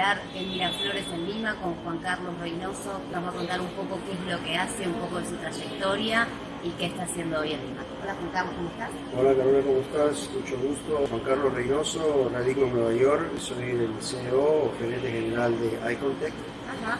estar en Miraflores, en Lima, con Juan Carlos Reynoso. Nos va a contar un poco qué es lo que hace, un poco de su trayectoria y qué está haciendo hoy en Lima. Hola Juan Carlos, ¿cómo estás? Hola Carolina, ¿cómo estás? Mucho gusto. Juan Carlos Reynoso, radico en Nueva York, soy el CEO o gerente general de Icontech,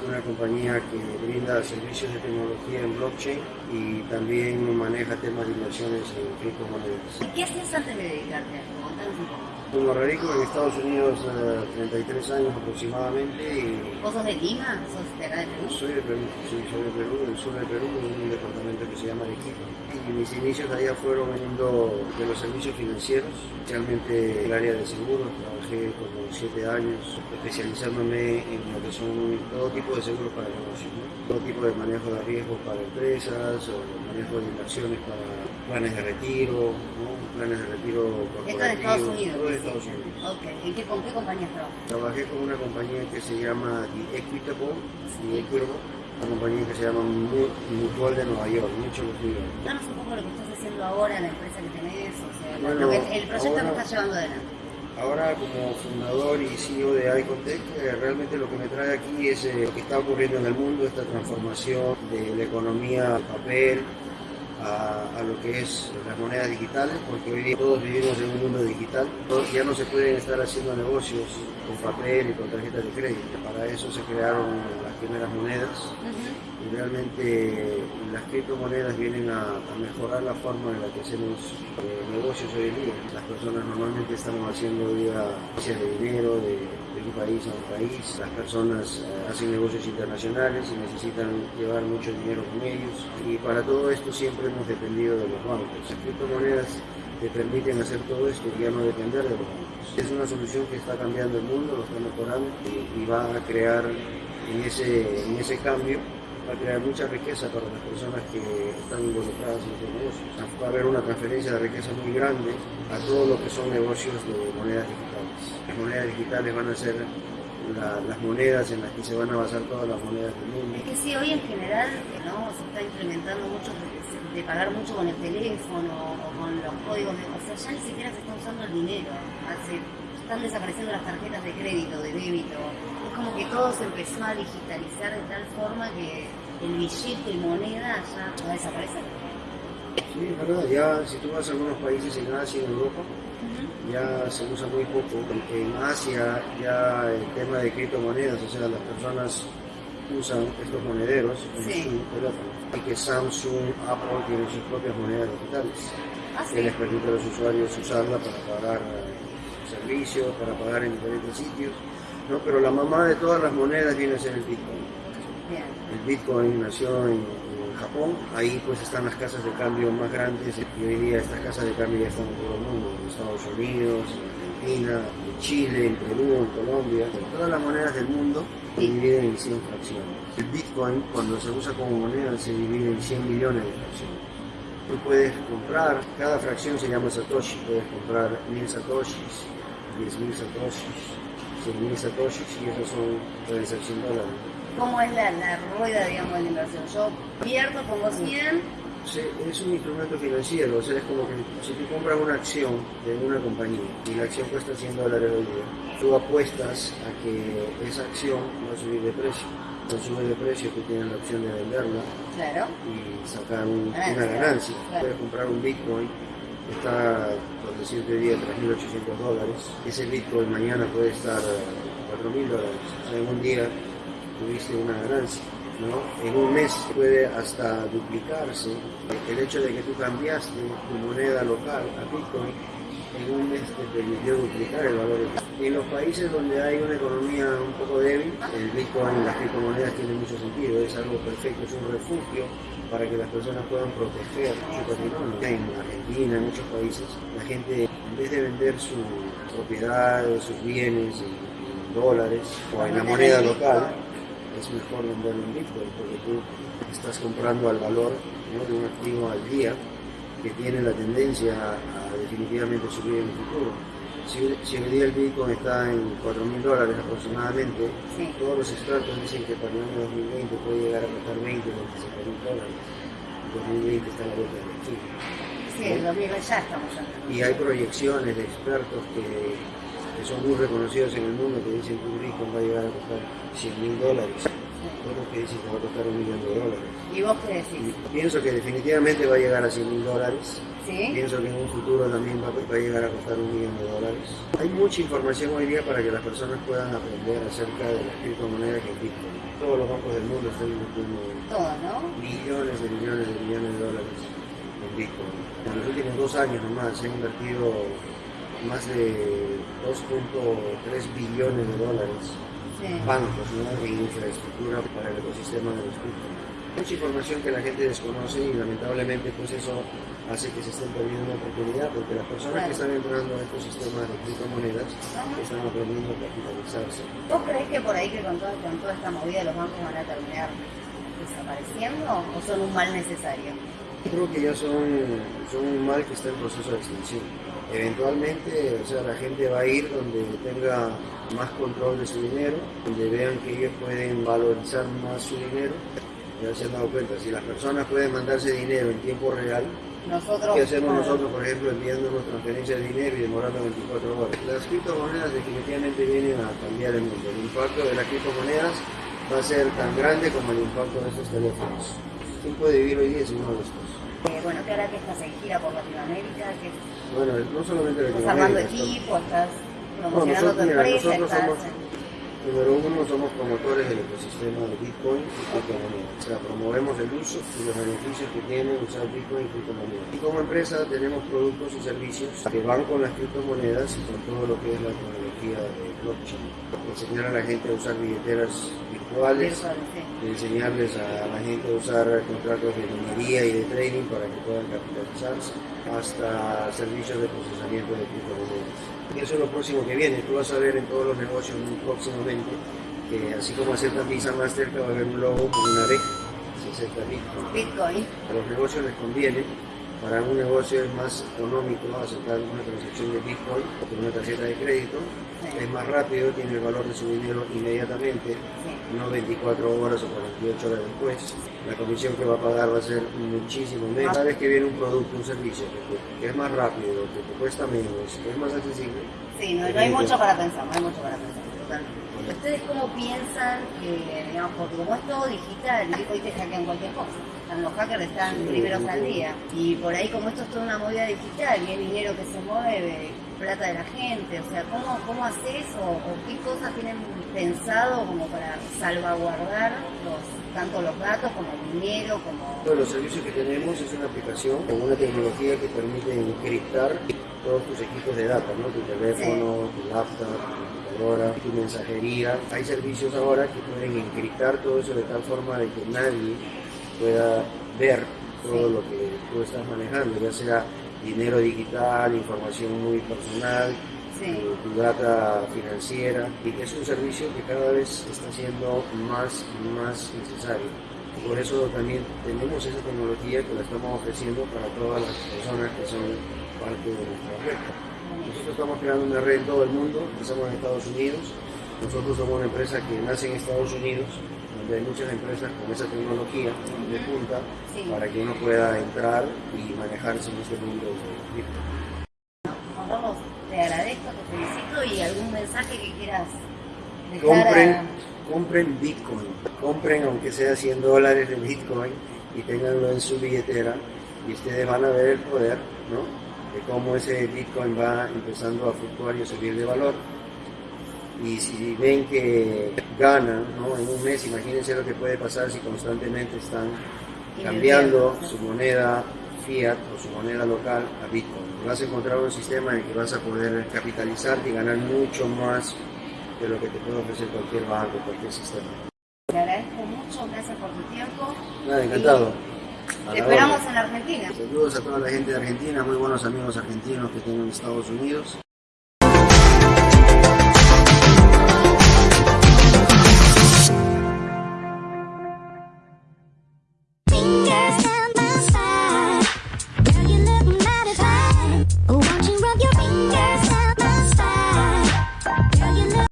una compañía que brinda servicios de tecnología en blockchain y también maneja temas de inversiones en criptomonedas. ¿Qué hacías antes de dedicarte a esto? Contanos un poco. Como radico en Estados Unidos eh, 33 años aproximadamente y ¿Vos sos de Lima? ¿Sos de acá de Perú? soy de Perú, sí, soy de Perú, del sur de Perú, en un departamento que se llama Arequipa. Y mis inicios allá fueron veniendo de los servicios financieros, especialmente el área de seguros. Trabajé como 7 años especializándome en lo que son todo tipo de seguros para negocios, ¿no? todo tipo de manejo de riesgos para empresas o manejo de inversiones para planes de retiro, ¿no? Planes de retiro Esto de Estados Unidos. todo de Estados Unidos. Ok, ¿en qué, con qué compañías trabajas? Trabajé con una compañía que se llama The Equitable, The Equitable, una compañía que se llama Mu- Mutual de Nueva York, mucho New York. Danos un poco lo que estás haciendo ahora, la empresa que tenés, o sea, Bueno, lo que- el proyecto ahora- que estás llevando adelante. Ahora como fundador y CEO de Icontech, eh, realmente lo que me trae aquí es eh, lo que está ocurriendo en el mundo, esta transformación de la economía papel a, a lo que es las monedas digitales, porque hoy día todos vivimos en un mundo digital, Todos- ya no se pueden estar haciendo negocios con papel y con tarjetas de crédito. Para eso se crearon las primeras monedas y realmente las criptomonedas vienen a, a mejorar la forma en la que hacemos eh, negocios hoy en día. Las personas normalmente estamos haciendo hoy día de dinero de, de un país a un país. Las personas eh, hacen negocios internacionales y necesitan llevar mucho dinero con ellos. Y para todo esto siempre hemos dependido de los bancos. Las criptomonedas te permiten hacer todo esto y ya no depender de los bancos. Es una solución que está cambiando el mundo, lo está mejorando y, y va a crear en ese, en ese cambio va a crear mucha riqueza para las personas que están involucradas en estos negocios. Va a haber una transferencia de riqueza muy grande a todo lo que son negocios de monedas digitales. Las monedas digitales van a ser la- las monedas en las que se van a basar todas las monedas del mundo. Es que sí, hoy en general se está implementando mucho de, pagar mucho con el teléfono o con los códigos de... O sea, ya ni siquiera se está usando el dinero. Están desapareciendo las tarjetas de crédito, de débito. Que todo se empezó a digitalizar de tal forma que el billete, moneda, ya va a desaparecer. Sí, es verdad, ya si tú vas a algunos países en Asia, en Europa, ya se usa muy poco. En Asia ya el tema de criptomonedas, o sea, las personas usan estos monederos en Sí. su teléfono. Y que Samsung, Apple tienen sus propias monedas digitales Ah, que sí. les permite a los usuarios usarla para pagar eh, servicios, para pagar en diferentes sitios. ¿No? Pero la mamá de todas las monedas viene a ser el Bitcoin. Bien. El Bitcoin nació en, en Japón, ahí pues están las casas de cambio más grandes y hoy día estas casas de cambio ya están en todo el mundo, en Estados Unidos, en Argentina, en Chile, en Perú, en Colombia. Todas las monedas del mundo se dividen en 100 fracciones. El Bitcoin cuando se usa como moneda se divide en 100 millones de fracciones. Tú puedes comprar, cada fracción se llama Satoshi, puedes comprar 1000 Satoshis, 10.000 Satoshis, 100.000 Satoshis y esos son, ser 100 dólares. ¿Cómo es la, la rueda, digamos, de la inversión? Yo pierdo, pongo 100, Sí, es un instrumento financiero, o sea, es como que si tú compras una acción de una compañía y la acción cuesta 100 dólares hoy día, tú apuestas a que esa acción va a subir de precio. Cuando sube de precio, tú tienes la opción de venderla claro. y sacar un- Ganancia, una ganancia. claro. Puedes comprar un Bitcoin, está, por decirte hoy día, 3.800 dólares. Ese Bitcoin mañana puede estar eh, 4.000 dólares. O sea, en un día tuviste una ganancia. ¿no? En un mes puede hasta duplicarse. El hecho de que tú cambiaste tu moneda local a Bitcoin, en un mes te permitió duplicar el valor. En los países donde hay una economía un poco débil, el Bitcoin, las criptomonedas tienen mucho sentido, es algo perfecto, es un refugio para que las personas puedan proteger su patrimonio. Argentina, en muchos países, la gente, en vez de vender sus propiedades, sus bienes en, en dólares o en la moneda local, es mejor venderlo en Bitcoin porque tú estás comprando al valor ¿no? de un activo al día que tiene la tendencia a, a definitivamente subir en el futuro. Si, si hoy día el Bitcoin está en 4.000 dólares aproximadamente, Sí. todos los expertos dicen que para el año 2020 puede llegar a costar 20 o 25.000 dólares. En 2020 está la vuelta de la esquina. Sí, el 2000 ya estamos entrando. Y hay proyecciones de expertos que, que son muy reconocidos en el mundo que dicen que un Bitcoin va a llegar a costar 100 mil dólares, otros que dicen que va a costar un millón de dólares. ¿Y vos qué decís? Pienso que definitivamente va a llegar a 100 mil dólares. ¿Sí? Pienso que en un futuro también va, va a llegar a costar un millón de dólares. Hay mucha información hoy día para que las personas puedan aprender acerca de las criptomonedas que Bitcoin. Todos los bancos del mundo están invirtiendo millones de millones de millones de dólares en Bitcoin. En los últimos dos años nomás se han invertido más de 2.3 billones de dólares Sí. bancos ¿no? en infraestructura para el ecosistema de los criptos. Mucha información que la gente desconoce y lamentablemente pues eso hace que se estén perdiendo una oportunidad porque las personas que están entrando a estos sistemas de criptomonedas están aprendiendo a capitalizarse. ¿Vos crees que por ahí que con con toda esta movida los bancos van a terminar desapareciendo o son un mal necesario? Creo que ya son, son un mal que está en proceso de extinción. Eventualmente, o sea, la gente va a ir donde tenga más control de su dinero, donde vean que ellos pueden valorizar más su dinero. Ya se han dado cuenta, si las personas pueden mandarse dinero en tiempo real, Nosotros. ¿qué hacemos nosotros, por ejemplo, enviándonos transferencias de dinero y demorando 24 horas? Las criptomonedas definitivamente vienen a cambiar el mundo. El impacto de las criptomonedas va a ser tan grande como el impacto de estos teléfonos. ¿Quién puede vivir hoy día sin uno de estos? eh, bueno, que ahora que estás en gira por Latinoamérica, que Bueno, no solamente estás armando Latinoamérica, equipo, estás promocionando nosotros, tu empresa, nosotros estás... somos, número uno, somos promotores del ecosistema de Bitcoin y criptomonedas. O sea, promovemos el uso y los beneficios que tiene usar Bitcoin y criptomonedas. Y como empresa tenemos productos y servicios que van con las criptomonedas y con todo lo que es la tecnología de blockchain. Enseñar a la gente a usar billeteras virtuales, sí. enseñarles a la gente a usar contratos de minería y de trading para que puedan capitalizarse, hasta servicios de procesamiento de criptomonedas. Y eso es lo próximo que viene. Tú vas a ver en todos los negocios próximamente que así como aceptan Visa Mastercard va a haber un logo con una B, se acepta Bitcoin. Bitcoin. A los negocios les conviene, para un negocio es más económico aceptar una transacción de Bitcoin que una tarjeta de crédito, es más rápido, tiene el valor de su dinero inmediatamente, no 24 horas o 48 horas después. La comisión que va a pagar va a ser muchísimo menos. Cada vez que viene un producto, un servicio que, que es más rápido, que te cuesta menos, que es más accesible, Sí, no, no hay mucho para pensar, no hay mucho para pensar, totalmente. ¿Ustedes cómo piensan que, digamos, porque como es todo digital, y hoy te hackean cualquier cosa? Están los hackers están primeros al día. Y por ahí como esto es toda una movida digital y hay dinero que se mueve, plata de la gente, o sea, ¿cómo, cómo haces o, o qué cosas tienen pensado como para salvaguardar los, tanto los datos como el dinero, como... Todos los servicios que tenemos es una aplicación con una tecnología que permite encriptar todos tus equipos de data, ¿no? tu teléfono, tu laptop, tu computadora, tu mensajería. Hay servicios ahora que pueden encriptar todo eso de tal forma de que nadie pueda ver todo lo que tú estás manejando, ya sea dinero digital, información muy personal, Sí. tu, tu data financiera, y es un servicio que cada vez está siendo más y más necesario. Por eso también tenemos esa tecnología que la estamos ofreciendo para todas las personas que son parte de nuestra red. Nosotros estamos creando una red en todo el mundo, empezamos en Estados Unidos. Nosotros somos una empresa que nace en Estados Unidos, donde hay muchas empresas con esa tecnología de punta Sí. para que uno pueda entrar y manejarse en este mundo. Juan Carlos, te agradezco, te felicito y algún mensaje que quieras dejar compren, a... compren Bitcoin, compren aunque sea 100 dólares de Bitcoin y tenganlo en su billetera y ustedes van a ver el poder, ¿no? De cómo ese Bitcoin va empezando a fluctuar y a subir de valor. Y si ven que ganan, ¿no? En un mes, imagínense lo que puede pasar si constantemente están cambiando su moneda fiat o su moneda local a Bitcoin. Vas a encontrar un sistema en el que vas a poder capitalizarte y ganar mucho más de lo que te puede ofrecer cualquier banco, cualquier sistema. Te agradezco mucho, gracias por tu tiempo. Nada, encantado. Te esperamos en Argentina. Saludos a toda la gente de Argentina, muy buenos amigos argentinos que tengo en Estados Unidos.